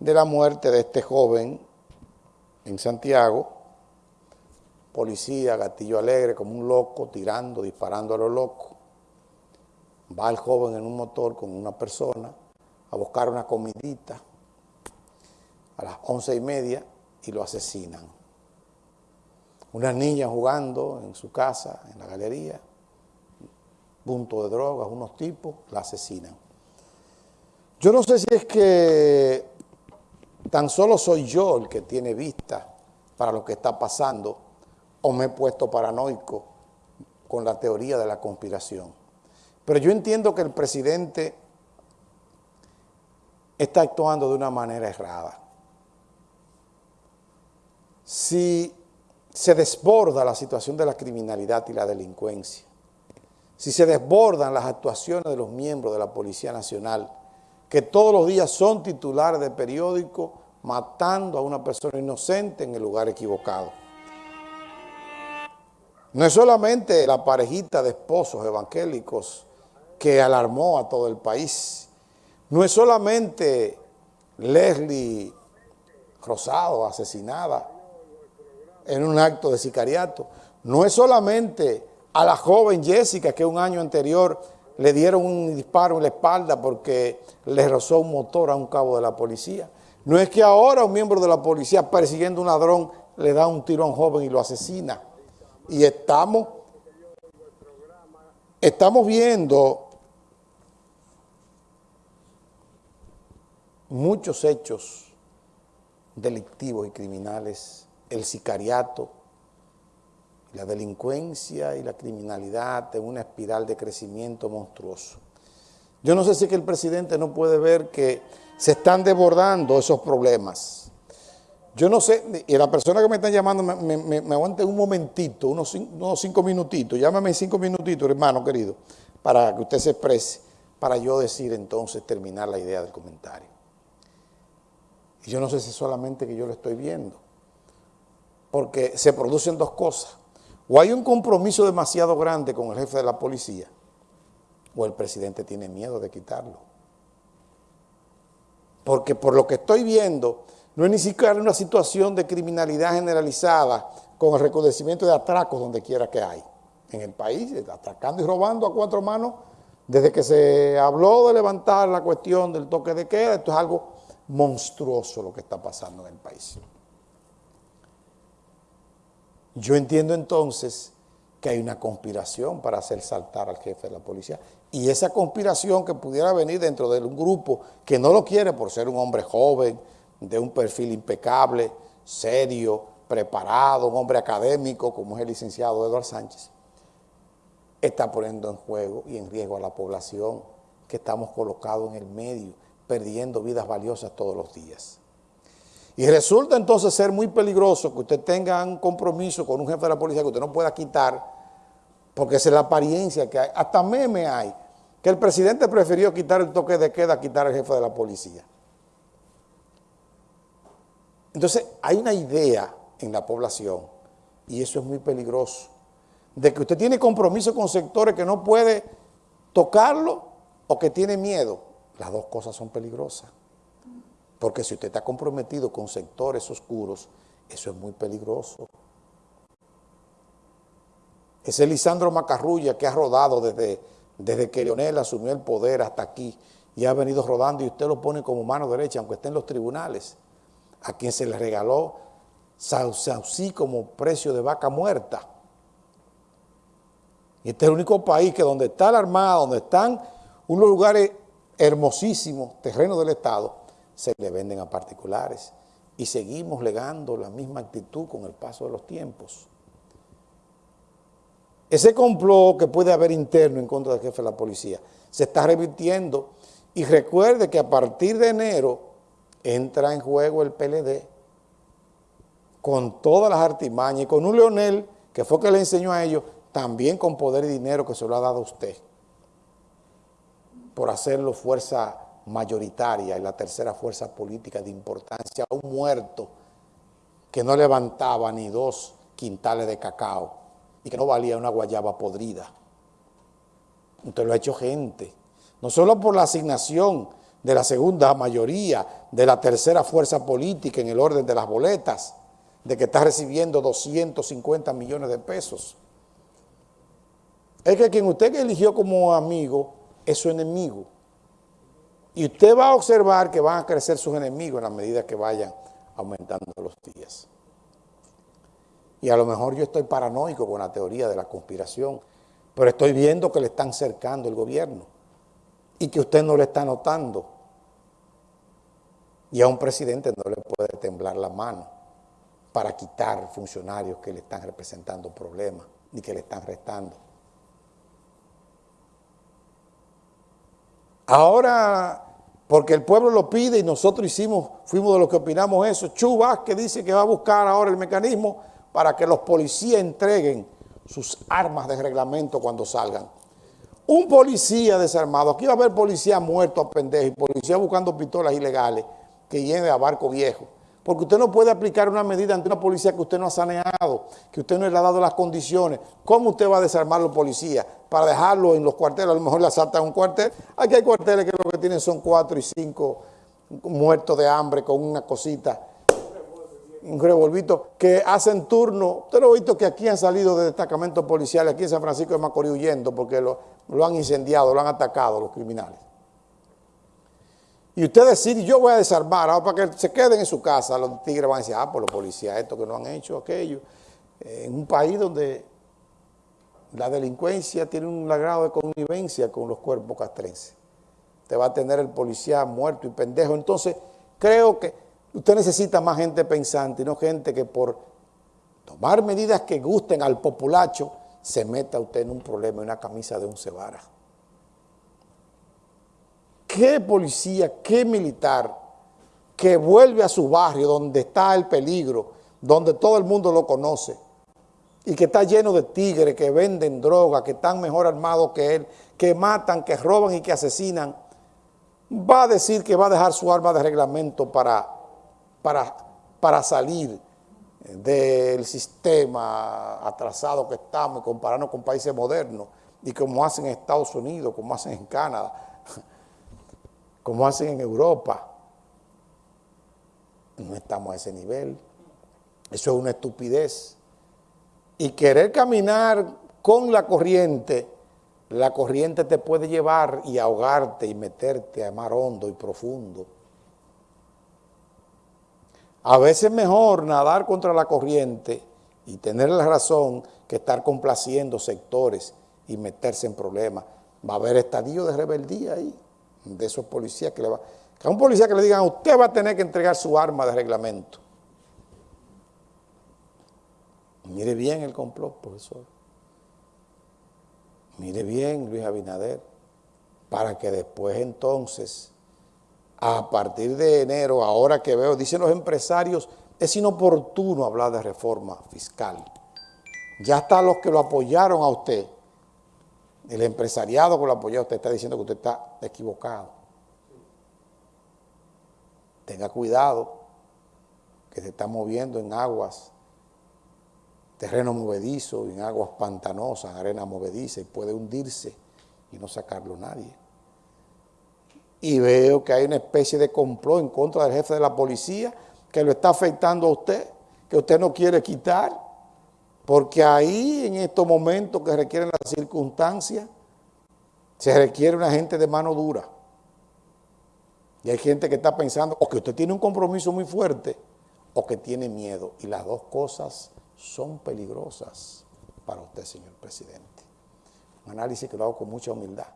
de la muerte de este joven en Santiago, policía, gatillo alegre, como un loco, tirando, disparando a lo loco. Va el joven en un motor con una persona a buscar una comidita a las once y media y lo asesinan. Una niña jugando en su casa, en la galería, punto de drogas, unos tipos, la asesinan. Yo no sé si es que tan solo soy yo el que tiene vista para lo que está pasando o me he puesto paranoico con la teoría de la conspiración. Pero yo entiendo que el presidente está actuando de una manera errada. Si se desborda la situación de la criminalidad y la delincuencia, si se desbordan las actuaciones de los miembros de la Policía Nacional, que todos los días son titulares de periódico matando a una persona inocente en el lugar equivocado. No es solamente la parejita de esposos evangélicos que alarmó a todo el país, no es solamente Leslie Rosado asesinada en un acto de sicariato, no es solamente a la joven Jessica que un año anterior le dieron un disparo en la espalda porque le rozó un motor a un cabo de la policía. No es que ahora un miembro de la policía persiguiendo un ladrón le da un tiro a un joven y lo asesina. Y estamos, estamos viendo muchos hechos delictivos y criminales, el sicariato, la delincuencia y la criminalidad en una espiral de crecimiento monstruoso. Yo no sé si que el presidente no puede ver que se están desbordando esos problemas. Yo no sé, y la persona que me está llamando me, aguante un momentito, unos unos cinco minutitos, llámame cinco minutitos, hermano querido, para que usted se exprese, para yo decir entonces, terminar la idea del comentario. Y yo no sé si solamente que yo lo estoy viendo, porque se producen dos cosas. O hay un compromiso demasiado grande con el jefe de la policía, o el presidente tiene miedo de quitarlo. Porque por lo que estoy viendo, no es ni siquiera una situación de criminalidad generalizada con el reconocimiento de atracos donde quiera que hay. En el país, atracando y robando a cuatro manos, desde que se habló de levantar la cuestión del toque de queda, esto es algo monstruoso lo que está pasando en el país. Yo entiendo entonces que hay una conspiración para hacer saltar al jefe de la policía. Y esa conspiración que pudiera venir dentro de un grupo que no lo quiere por ser un hombre joven, de un perfil impecable, serio, preparado, un hombre académico como es el licenciado Eduardo Sánchez, está poniendo en juego y en riesgo a la población que estamos colocados en el medio, perdiendo vidas valiosas todos los días. Y resulta entonces ser muy peligroso que usted tenga un compromiso con un jefe de la policía que usted no pueda quitar, porque esa es la apariencia que hay. Hasta meme hay, que el presidente prefirió quitar el toque de queda a quitar al jefe de la policía. Entonces, hay una idea en la población, y eso es muy peligroso, de que usted tiene compromiso con sectores que no puede tocarlo o que tiene miedo. Las dos cosas son peligrosas. Porque si usted está comprometido con sectores oscuros, eso es muy peligroso. Ese Lisandro Macarrulla que ha rodado desde, desde que Leonel asumió el poder hasta aquí y ha venido rodando y usted lo pone como mano derecha, aunque esté en los tribunales, a quien se le regaló Saucí como precio de vaca muerta. Y este es el único país que donde está la Armada, donde están unos lugares hermosísimos, terrenos del Estado, se le venden a particulares y seguimos legando la misma actitud con el paso de los tiempos. Ese complot que puede haber interno en contra del jefe de la policía se está revirtiendo y recuerde que a partir de enero entra en juego el PLD con todas las artimañas y con un Leonel que fue que le enseñó a ellos también con poder y dinero que se lo ha dado a usted por hacerlo fuerza mayoritaria y la tercera fuerza política de importancia, un muerto que no levantaba ni dos quintales de cacao y que no valía una guayaba podrida. Usted lo ha hecho gente, no solo por la asignación de la segunda mayoría, de la tercera fuerza política en el orden de las boletas, de que está recibiendo 250 millones de pesos. Es que quien usted eligió como amigo es su enemigo. Y usted va a observar que van a crecer sus enemigos en la medida que vayan aumentando los días. Y a lo mejor yo estoy paranoico con la teoría de la conspiración, pero estoy viendo que le están cercando el gobierno y que usted no le está notando. Y a un presidente no le puede temblar la mano para quitar funcionarios que le están representando problemas ni que le están restando. Ahora, porque el pueblo lo pide y nosotros hicimos, fuimos de los que opinamos eso, Chu que dice que va a buscar ahora el mecanismo para que los policías entreguen sus armas de reglamento cuando salgan. Un policía desarmado, aquí va a haber policía muerto a pendejo y policía buscando pistolas ilegales que lleve a barco viejo. Porque usted no puede aplicar una medida ante una policía que usted no ha saneado, que usted no le ha dado las condiciones. ¿Cómo usted va a desarmar a los policías? Para dejarlo en los cuarteles, a lo mejor le asaltan un cuartel. Aquí hay cuarteles que lo que tienen son cuatro y cinco muertos de hambre con una cosita, un revolvito, que hacen turno. Usted lo ha visto que aquí han salido de destacamentos policiales, aquí en San Francisco de Macorís huyendo porque lo han incendiado, lo han atacado los criminales. Y usted decir, yo voy a desarmar, ahora para que se queden en su casa, los tigres van a decir, ah, pues los policías, esto que no han hecho, aquello. En un país donde la delincuencia tiene un grado de connivencia con los cuerpos castrenses. Usted va a tener el policía muerto y pendejo. Entonces, creo que usted necesita más gente pensante y no gente que por tomar medidas que gusten al populacho, se meta usted en un problema, en una camisa de un cebara. ¿Qué policía, qué militar que vuelve a su barrio donde está el peligro, donde todo el mundo lo conoce y que está lleno de tigres que venden droga, que están mejor armados que él, que matan, que roban y que asesinan, va a decir que va a dejar su arma de reglamento para, para, para salir del sistema atrasado que estamos y compararnos con países modernos y como hacen en Estados Unidos, como hacen en Canadá como hacen en Europa. No estamos a ese nivel. Eso es una estupidez. Y querer caminar con la corriente, la corriente te puede llevar y ahogarte y meterte a mar hondo y profundo. A veces es mejor nadar contra la corriente y tener la razón que estar complaciendo sectores y meterse en problemas. Va a haber estadio de rebeldía ahí de esos policías que le va... A un policía que le digan, usted va a tener que entregar su arma de reglamento. Mire bien el complot, profesor. Mire bien, Luis Abinader, para que después entonces, a partir de enero, ahora que veo, dicen los empresarios, es inoportuno hablar de reforma fiscal. Ya está los que lo apoyaron a usted, el empresariado que lo apoya, usted está diciendo que usted está equivocado. Tenga cuidado, que se está moviendo en aguas, terreno movedizo, en aguas pantanosas, arena movediza, y puede hundirse y no sacarlo nadie. Y veo que hay una especie de complot en contra del jefe de la policía que lo está afectando a usted, que usted no quiere quitar. Porque ahí, en estos momentos que requieren las circunstancias, se requiere una gente de mano dura. Y hay gente que está pensando o que usted tiene un compromiso muy fuerte o que tiene miedo. Y las dos cosas son peligrosas para usted, señor presidente. Un análisis que lo hago con mucha humildad.